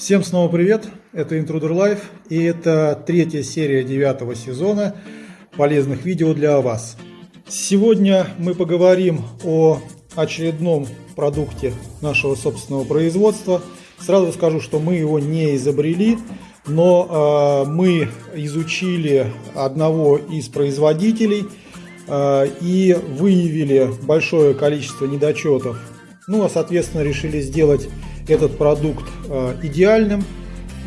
Всем снова привет, это Intruder Life и это третья серия девятого сезона полезных видео для вас. Сегодня мы поговорим о очередном продукте нашего собственного производства. Сразу скажу, что мы его не изобрели, но э, мы изучили одного из производителей э, и выявили большое количество недочетов. Ну, а соответственно решили сделать этот продукт э, идеальным,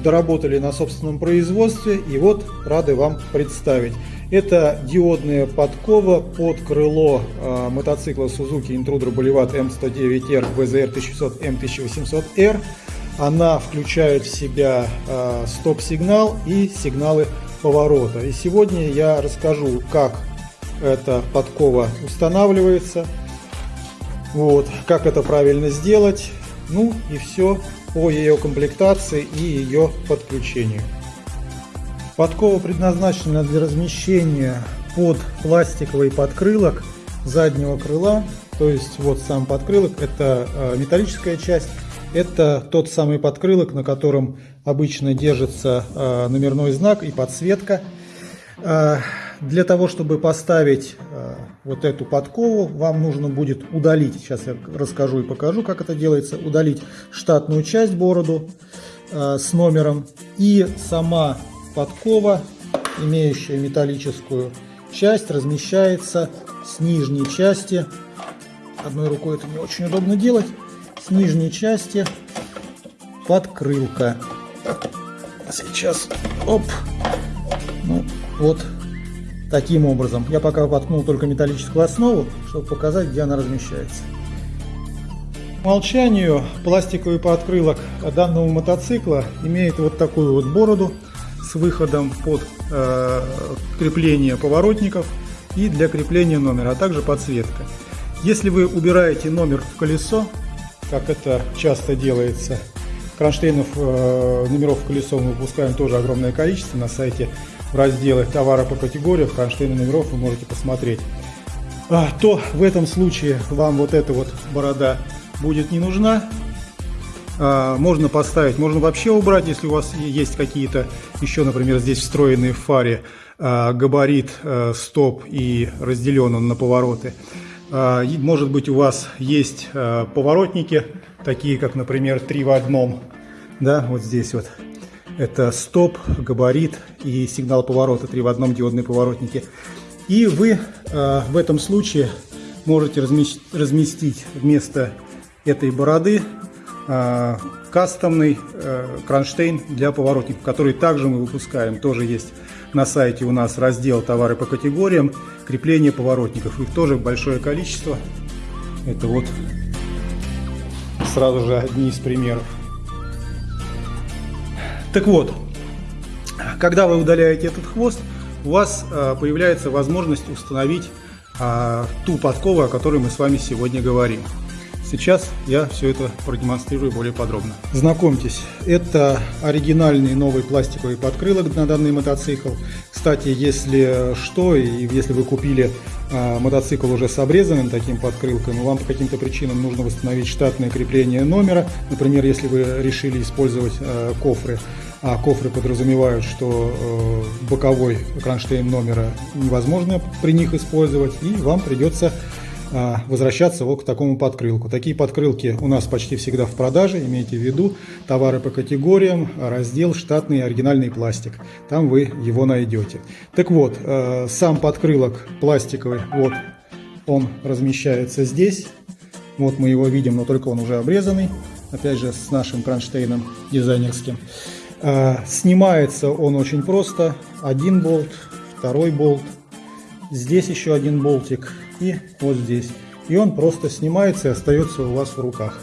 доработали на собственном производстве и вот рады вам представить. Это диодная подкова под крыло э, мотоцикла Suzuki Intruder Boulevard M109R VZR 1600 M1800R. Она включает в себя э, стоп-сигнал и сигналы поворота. И сегодня я расскажу, как эта подкова устанавливается, вот, как это правильно сделать, ну и все по ее комплектации и ее подключению. Подкова предназначена для размещения под пластиковый подкрылок заднего крыла. То есть вот сам подкрылок это э, металлическая часть. Это тот самый подкрылок, на котором обычно держится э, номерной знак и подсветка. Для того, чтобы поставить э, вот эту подкову, вам нужно будет удалить, сейчас я расскажу и покажу, как это делается, удалить штатную часть бороду э, с номером. И сама подкова, имеющая металлическую часть, размещается с нижней части, одной рукой это не очень удобно делать, с нижней части подкрылка. Сейчас, оп, ну вот таким образом. Я пока воткнул только металлическую основу, чтобы показать, где она размещается. По умолчанию пластиковый подкрылок данного мотоцикла имеет вот такую вот бороду с выходом под э, крепление поворотников и для крепления номера, а также подсветка. Если вы убираете номер в колесо, как это часто делается, кронштейнов э, номеров в колесо мы выпускаем тоже огромное количество на сайте в разделе товара по категориях, кронштейны номеров вы можете посмотреть, а, то в этом случае вам вот эта вот борода будет не нужна. А, можно поставить, можно вообще убрать, если у вас есть какие-то еще, например, здесь встроенные в фаре а, габарит, стоп и разделен он на повороты. Может быть у вас есть поворотники, такие как, например, три в одном, да, вот здесь вот это стоп, габарит и сигнал поворота, три в одном диодные поворотники. И вы э, в этом случае можете разместить, вместо этой бороды э, кастомный э, кронштейн для поворотников, который также мы выпускаем. Тоже есть на сайте у нас раздел товары по категориям, крепление поворотников. Их тоже большое количество. Это вот сразу же одни из примеров. Так вот, когда вы удаляете этот хвост, у вас э, появляется возможность установить э, ту подкову, о которой мы с вами сегодня говорим. Сейчас я все это продемонстрирую более подробно. Знакомьтесь, это оригинальный новый пластиковый подкрылок на данный мотоцикл. Кстати, если что, и если вы купили э, мотоцикл уже с обрезанным таким подкрылком, и вам по каким-то причинам нужно восстановить штатное крепление номера, например, если вы решили использовать э, кофры, а кофры подразумевают, что э, боковой кронштейн номера невозможно при них использовать, и вам придется возвращаться вот к такому подкрылку. Такие подкрылки у нас почти всегда в продаже, имейте в виду, товары по категориям, раздел штатный оригинальный пластик, там вы его найдете. Так вот, э, сам подкрылок пластиковый, вот он размещается здесь, вот мы его видим, но только он уже обрезанный, опять же с нашим кронштейном дизайнерским. А, снимается он очень просто. Один болт, второй болт, здесь еще один болтик и вот здесь. И он просто снимается и остается у вас в руках.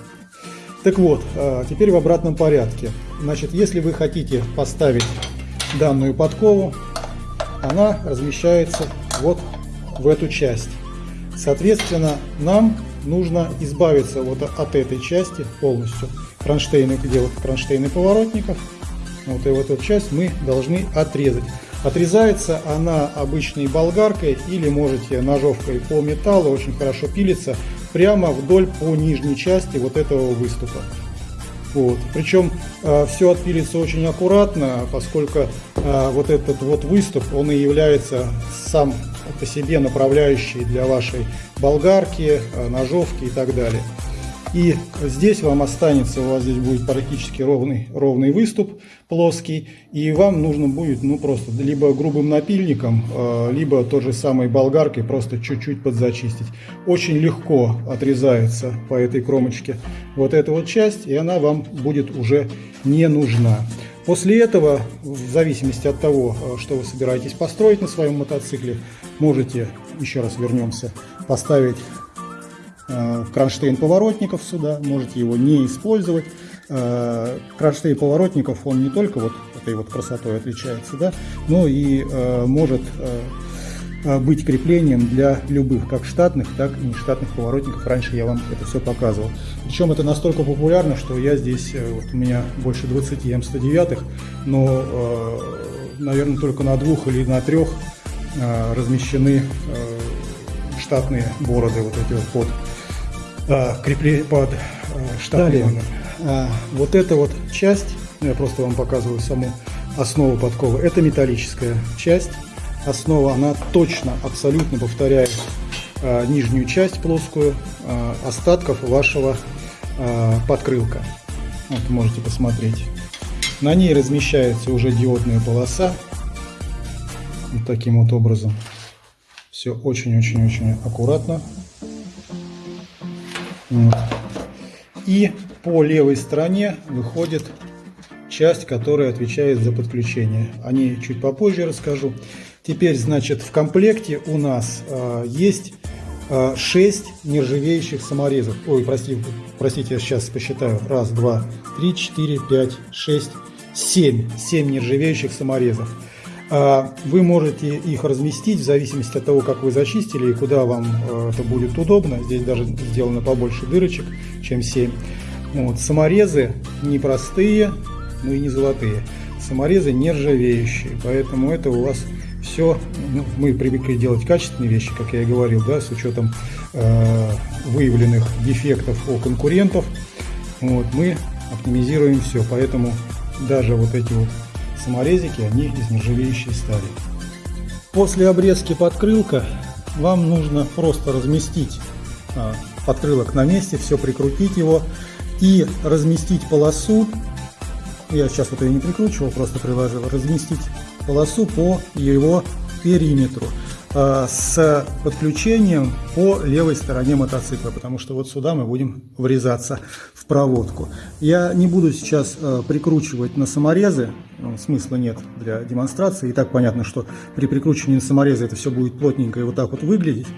Так вот, а, теперь в обратном порядке. Значит, если вы хотите поставить данную подкову, она размещается вот в эту часть. Соответственно, нам нужно избавиться вот от этой части полностью. Кронштейны, где вот кронштейны поворотников вот и вот эту часть мы должны отрезать. Отрезается она обычной болгаркой или можете ножовкой по металлу, очень хорошо пилится, прямо вдоль по нижней части вот этого выступа. Вот. Причем э, все отпилится очень аккуратно, поскольку э, вот этот вот выступ, он и является сам по себе направляющий для вашей болгарки, э, ножовки и так далее. И здесь вам останется, у вас здесь будет практически ровный, ровный выступ, плоский, и вам нужно будет, ну, просто либо грубым напильником, э, либо той же самой болгаркой просто чуть-чуть подзачистить. Очень легко отрезается по этой кромочке вот эта вот часть, и она вам будет уже не нужна. После этого, в зависимости от того, э, что вы собираетесь построить на своем мотоцикле, можете, еще раз вернемся, поставить кронштейн поворотников сюда, можете его не использовать. Э, кронштейн поворотников, он не только вот этой вот красотой отличается, да, но и э, может быть креплением для любых, как штатных, так и нештатных поворотников. Раньше я вам это все показывал. Причем это настолько популярно, что я здесь, вот у меня больше 20 М109, но, наверное, только на двух или на трех размещены штатные бороды вот эти вот под а, крепли под а, штатный номер. А, вот эта вот часть, я просто вам показываю саму основу подковы, это металлическая часть. Основа, она точно, абсолютно повторяет а, нижнюю часть плоскую а, остатков вашего а, подкрылка. Вот можете посмотреть. На ней размещается уже диодная полоса. Вот таким вот образом. Все очень-очень-очень аккуратно. И по левой стороне выходит часть, которая отвечает за подключение. О ней чуть попозже расскажу. Теперь, значит, в комплекте у нас э, есть э, 6 нержавеющих саморезов. Ой, простите, простите, я сейчас посчитаю. Раз, два, три, четыре, пять, шесть, семь. Семь нержавеющих саморезов. А, вы можете их разместить в зависимости от того, как вы зачистили и куда вам э, это будет удобно. Здесь даже сделано побольше дырочек, чем 7. Вот. Саморезы не простые, но и не золотые. Саморезы нержавеющие, поэтому это у вас все, ну, мы привыкли делать качественные вещи, как я и говорил, да, с учетом э, выявленных дефектов у конкурентов. Вот, мы оптимизируем все, поэтому даже вот эти вот Саморезики, они из нержавеющей стали. После обрезки подкрылка вам нужно просто разместить а, подкрылок на месте, все прикрутить его и разместить полосу. Я сейчас вот ее не прикручивал, просто приложил. Разместить полосу по его периметру. Э, с подключением по левой стороне мотоцикла, потому что вот сюда мы будем врезаться проводку. Я не буду сейчас э, прикручивать на саморезы, ну, смысла нет для демонстрации. И так понятно, что при прикручивании на саморезы это все будет плотненько и вот так вот выглядеть.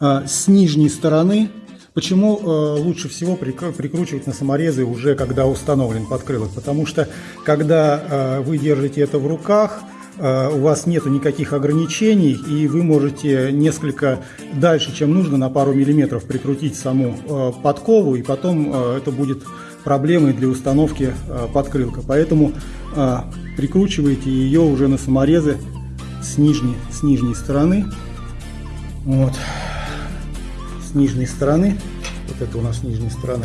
Э, с нижней стороны Почему э, лучше всего прикручивать на саморезы уже когда установлен подкрылок? Потому что когда э, вы держите это в руках, Э, у вас нету никаких ограничений, и вы можете несколько дальше, чем нужно, на пару миллиметров прикрутить саму э, подкову, и потом э, это будет проблемой для установки подкрылка. Поэтому прикручивайте ее уже на саморезы с нижней, с нижней стороны. Вот. С нижней стороны. Вот это у нас нижняя сторона.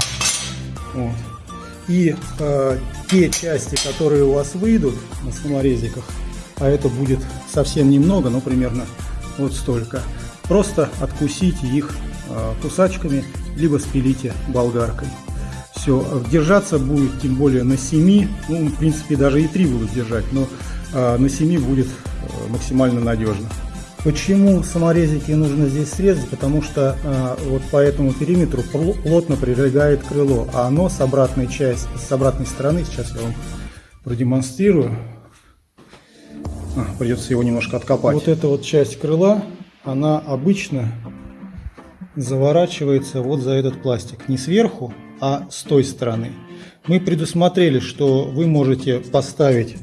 Вот. И э, те части, которые у вас выйдут на саморезиках, а это будет совсем немного, но примерно вот столько. Просто откусите их а, кусачками, либо спилите болгаркой. Все, держаться будет тем более на 7, ну, в принципе, даже и 3 будут держать, но а, на 7 будет а, максимально надежно. Почему саморезики нужно здесь срезать? Потому что э, вот по этому периметру плотно прилегает крыло, а оно с обратной части, с обратной стороны, сейчас я вам продемонстрирую, а, придется его немножко откопать. Вот эта вот часть крыла, она обычно заворачивается вот за этот пластик. Не сверху, а с той стороны. Мы предусмотрели, что вы можете поставить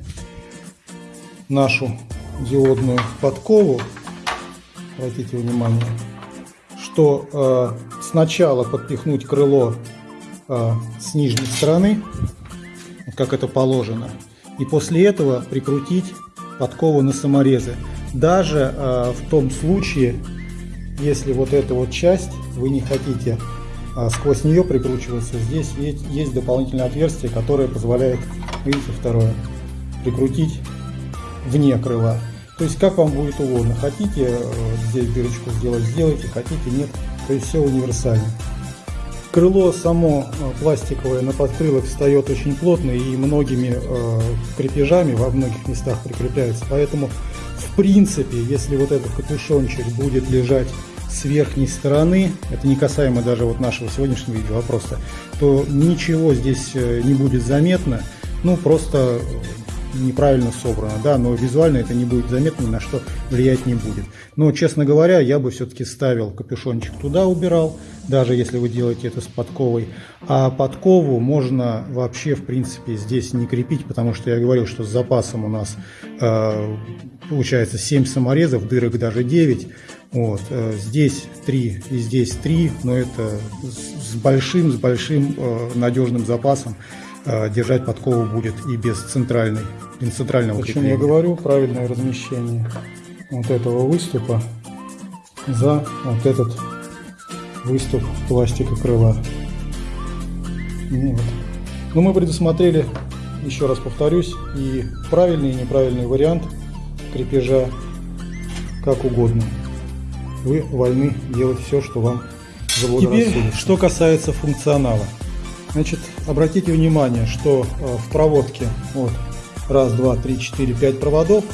нашу диодную подкову, обратите внимание, что э, сначала подпихнуть крыло э, с нижней стороны, как это положено, и после этого прикрутить подковы на саморезы. Даже э, в том случае, если вот эту вот часть вы не хотите а сквозь нее прикручивается. Здесь есть, есть дополнительное отверстие, которое позволяет, видите, второе, прикрутить вне крыла. То есть как вам будет угодно. Хотите э, здесь дырочку сделать, сделайте, хотите нет. То есть все универсально. Крыло само э, пластиковое на подкрылок встает очень плотно и многими э, крепежами во многих местах прикрепляется. Поэтому в принципе, если вот этот капюшончик будет лежать с верхней стороны, это не касаемо даже вот нашего сегодняшнего видео, а просто, то ничего здесь э, не будет заметно, ну просто неправильно собрано, да, но визуально это не будет заметно, ни на что влиять не будет. Но, честно говоря, я бы все-таки ставил капюшончик туда, убирал, даже если вы делаете это с подковой. А подкову можно вообще, в принципе, здесь не крепить, потому что я говорил, что с запасом у нас э, получается 7 саморезов, дырок даже 9. Вот, э, здесь 3 и здесь 3, но это с большим, с большим э, надежным запасом. Э, держать подкову будет и без центральной, без центрального крепления. я говорю правильное размещение вот этого выступа за вот этот выступ пластика крыла. Ну вот. Но мы предусмотрели, еще раз повторюсь, и правильный, и неправильный вариант крепежа как угодно. Вы вольны делать все, что вам Теперь, что касается функционала. Значит, обратите внимание, что э, в проводке вот раз, два, три, четыре, пять проводов.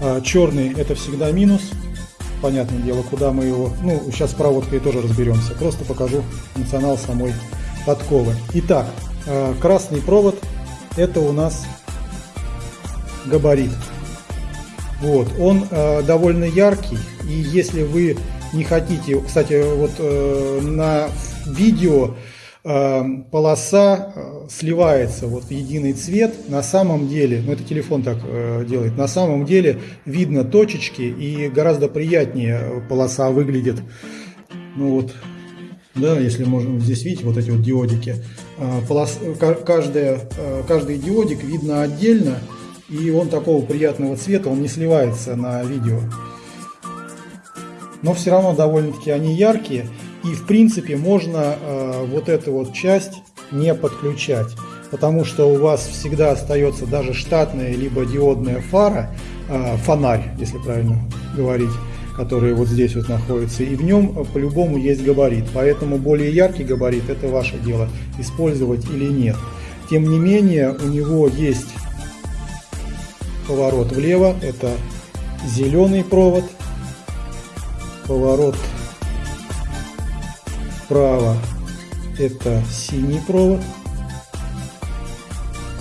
А черный это всегда минус. Понятное дело, куда мы его... Ну, сейчас с проводкой тоже разберемся. Просто покажу функционал самой подковы. Итак, э, красный провод это у нас габарит. Вот, он э, довольно яркий, и если вы не хотите, кстати, вот э, на видео полоса э, сливается вот в единый цвет. На самом деле, ну это телефон так э, делает, на самом деле видно точечки и гораздо приятнее полоса выглядит. Ну вот, да, если можно здесь видеть вот эти вот диодики. Э, полос, каждая, каждый диодик видно отдельно, и он такого приятного цвета, он не сливается на видео. Но все равно довольно-таки они яркие. И в принципе можно э, вот эту вот часть не подключать, потому что у вас всегда остается даже штатная либо диодная фара, э, фонарь, если правильно говорить, который вот здесь вот находится, и в нем по-любому есть габарит. Поэтому более яркий габарит это ваше дело, использовать или нет. Тем не менее у него есть поворот влево, это зеленый провод, поворот Справа это синий провод.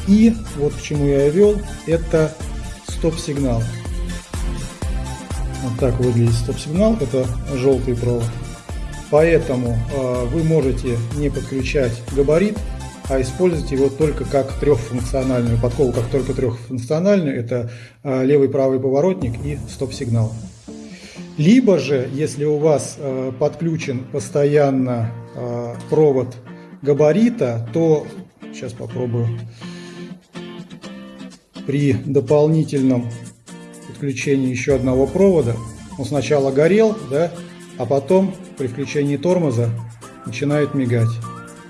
И вот к чему я вел, это стоп-сигнал. Вот так выглядит стоп-сигнал, это желтый провод. Поэтому э, вы можете не подключать габарит, а использовать его только как трехфункциональную подкову, как только трехфункциональную. Это э, левый правый поворотник и стоп-сигнал. Либо же, если у вас э, подключен постоянно э, провод габарита, то, сейчас попробую, при дополнительном подключении еще одного провода, он сначала горел, да, а потом при включении тормоза начинает мигать.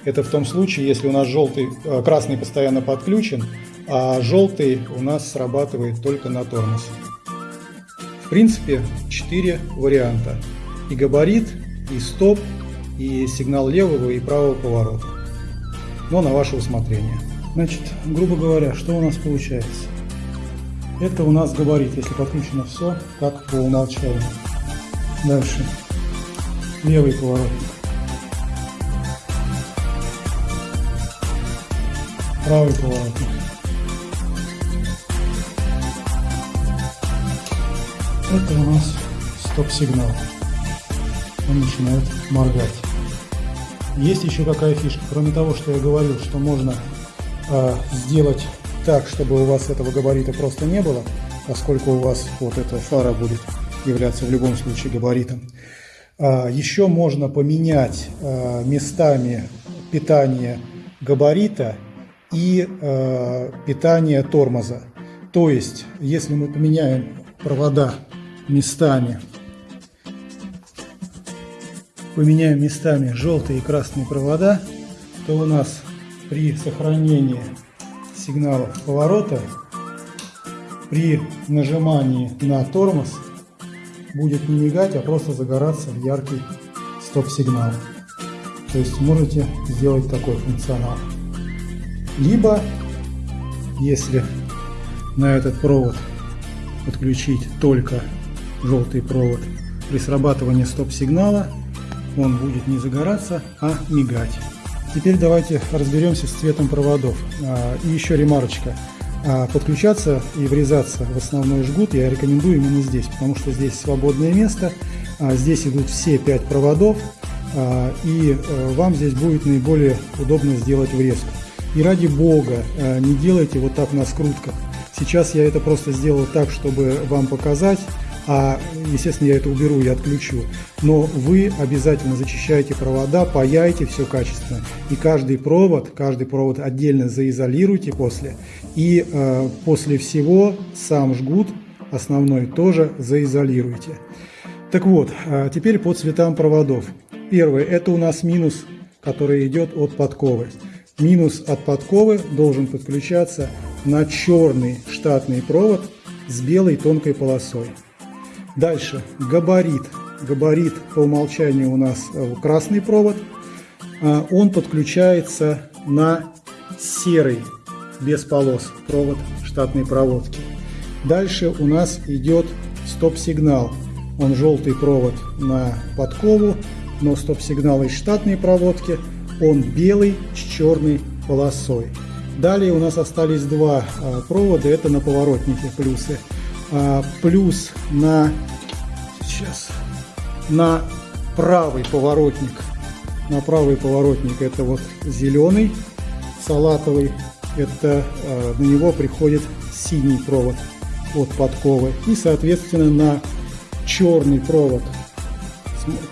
Это в том случае, если у нас желтый, э, красный постоянно подключен, а желтый у нас срабатывает только на тормоз. В принципе, 4 варианта. И габарит, и стоп, и сигнал левого и правого поворота. Но на ваше усмотрение. Значит, грубо говоря, что у нас получается? Это у нас габарит, если подключено все, как по умолчанию. Дальше. Левый поворотник. Правый поворотник. Это у нас стоп-сигнал. Он начинает моргать. Есть еще какая фишка. Кроме того, что я говорил, что можно э, сделать так, чтобы у вас этого габарита просто не было, поскольку у вас вот эта фара будет являться в любом случае габаритом. А, еще можно поменять а, местами питания габарита и а, питание тормоза. То есть, если мы поменяем провода местами. поменяем местами желтые и красные провода, то у нас при сохранении сигнала поворота, при нажимании на тормоз будет не мигать, а просто загораться в яркий стоп-сигнал. То есть можете сделать такой функционал. Либо, если на этот провод подключить только желтый провод, при срабатывании стоп-сигнала он будет не загораться, а мигать. Теперь давайте разберемся с цветом проводов. А, и еще ремарочка. А, подключаться и врезаться в основной жгут я рекомендую именно здесь, потому что здесь свободное место, а, здесь идут все пять проводов, и э, вам здесь будет наиболее удобно сделать врезку. И ради бога, не делайте вот так на скрутках. Сейчас я это просто сделал так, чтобы вам показать, а, естественно, я это уберу и отключу. Но вы обязательно зачищайте провода, паяйте все качественно. И каждый провод, каждый провод отдельно заизолируйте после. И э, после всего сам жгут основной тоже заизолируйте. Так вот, а теперь по цветам проводов. Первый – это у нас минус, который идет от подковы. Минус от подковы должен подключаться на черный штатный провод с белой тонкой полосой. Дальше габарит. Габарит по умолчанию у нас э, красный провод. А, он подключается на серый без полос провод штатной проводки. Дальше у нас идет стоп-сигнал. Он желтый провод на подкову, но стоп-сигнал из штатной проводки. Он белый с черной полосой. Далее у нас остались два а, провода, это на поворотнике плюсы. А, плюс на сейчас на правый поворотник. На правый поворотник это вот зеленый, салатовый. Это а, на него приходит синий провод от подковы. И, соответственно, на черный провод,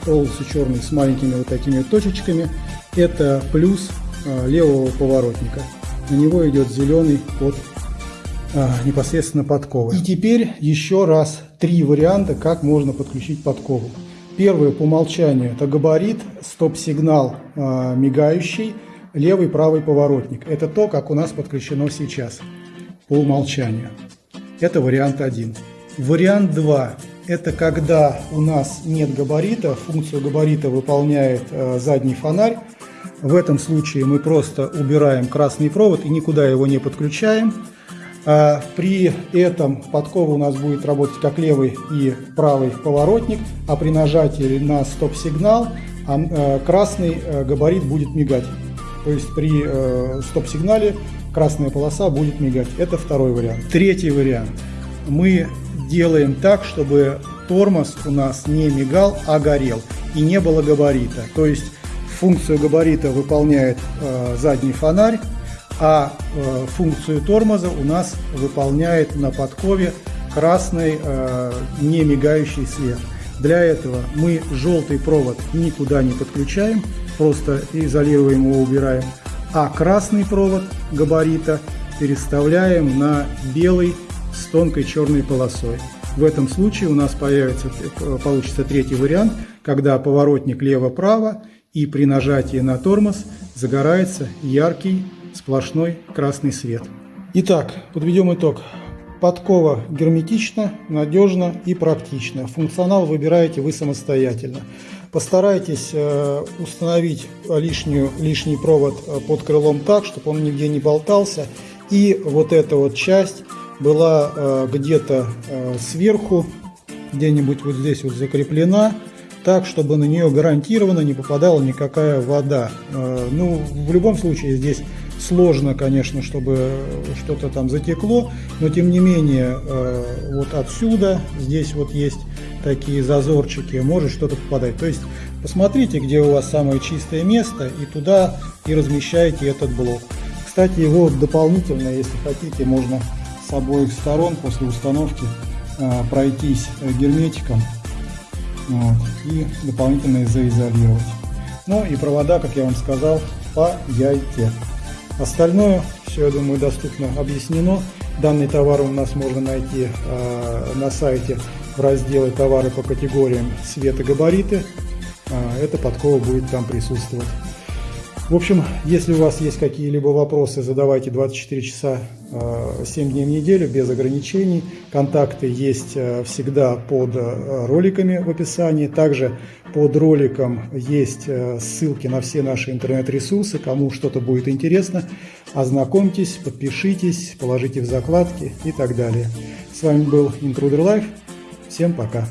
полностью черный с маленькими вот такими точечками, это плюс а, левого поворотника. На него идет зеленый а, непосредственно подковы. И теперь еще раз три варианта, как можно подключить подкову. Первый по умолчанию это габарит, стоп-сигнал а, мигающий, левый правый поворотник. Это то, как у нас подключено сейчас по умолчанию. Это вариант один. Вариант 2 – это когда у нас нет габарита, функцию габарита выполняет э, задний фонарь. В этом случае мы просто убираем красный провод и никуда его не подключаем. А при этом подкова у нас будет работать как левый и правый поворотник, а при нажатии на стоп-сигнал а, э, красный э, габарит будет мигать. То есть при э, стоп-сигнале красная полоса будет мигать. Это второй вариант. Третий вариант. Мы делаем так, чтобы тормоз у нас не мигал, а горел. И не было габарита. То есть функцию габарита выполняет задний фонарь, а э, функцию тормоза у нас выполняет на подкове красный э, не мигающий свет. Для этого мы желтый провод никуда не подключаем, просто изолируем его, убираем, а красный провод габарита переставляем на белый с тонкой черной полосой. В этом случае у нас появится, э, получится третий вариант, когда поворотник лево-право и при нажатии на тормоз загорается яркий сплошной красный свет. Итак, подведем итог. Подкова герметична, надежна и практична. Функционал выбираете вы самостоятельно. Постарайтесь э, установить лишнюю, лишний провод э, под крылом так, чтобы он нигде не болтался. И вот эта вот часть была э, где-то сверху, где-нибудь вот здесь вот закреплена, так, чтобы на нее гарантированно не попадала никакая вода. Ну, в любом случае здесь сложно, конечно, чтобы что-то там затекло, но тем не менее э, вот отсюда, здесь вот есть такие зазорчики, может что-то попадать. То есть посмотрите, где у вас самое чистое место и туда и размещаете этот блок. Кстати, его дополнительно, если хотите, можно с обоих сторон после установки э, пройтись герметиком вот, и дополнительно заизолировать. Ну и провода, как я вам сказал, паяйте. Остальное все, я думаю, доступно объяснено. Данный товар у нас можно найти э, на сайте в разделе «Товары по категориям света габариты». а, эта подкова будет там присутствовать. В общем, если у вас есть какие-либо вопросы, задавайте 24 часа 7 а, дней в неделю без ограничений. Контакты есть а, всегда под роликами в описании. Также под роликом есть ссылки на все наши интернет-ресурсы. Кому что-то будет интересно, ознакомьтесь, подпишитесь, положите в закладки и так далее. С вами был Intruder Life. Всем пока.